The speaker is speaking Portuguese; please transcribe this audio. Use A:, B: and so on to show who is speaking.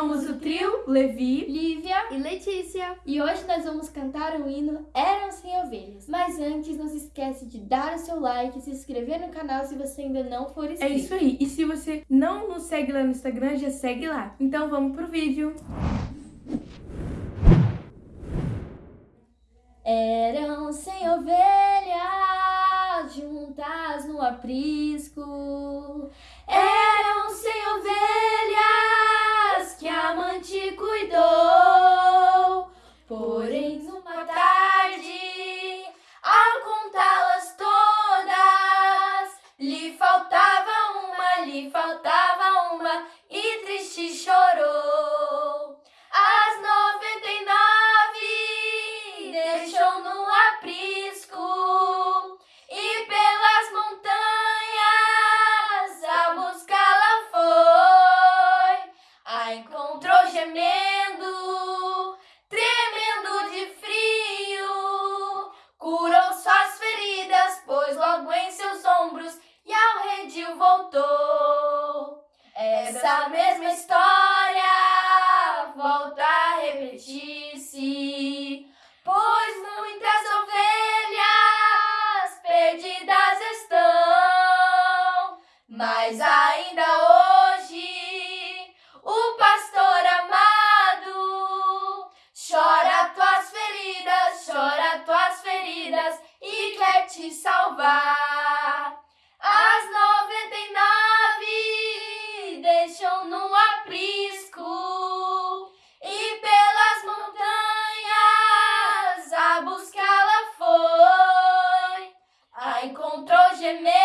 A: somos o trio Levi,
B: Lívia
C: e Letícia.
B: E hoje nós vamos cantar o hino Eram Sem Ovelhas. Mas antes, não se esquece de dar o seu like e se inscrever no canal se você ainda não for inscrito.
A: É isso aí. E se você não nos segue lá no Instagram, já segue lá. Então vamos pro vídeo.
B: Eram sem ovelhas juntas no aprisco. Eram sem ovelhas faltava uma, e triste chorou. As noventa e nove deixou no aprisco e pelas montanhas a buscá-la foi. A encontrou gemendo, Essa mesma história volta a repetir-se, pois muitas ovelhas perdidas estão, mas ainda hoje o pastor amado chora tuas feridas, chora tuas feridas e quer te salvar. j'aimais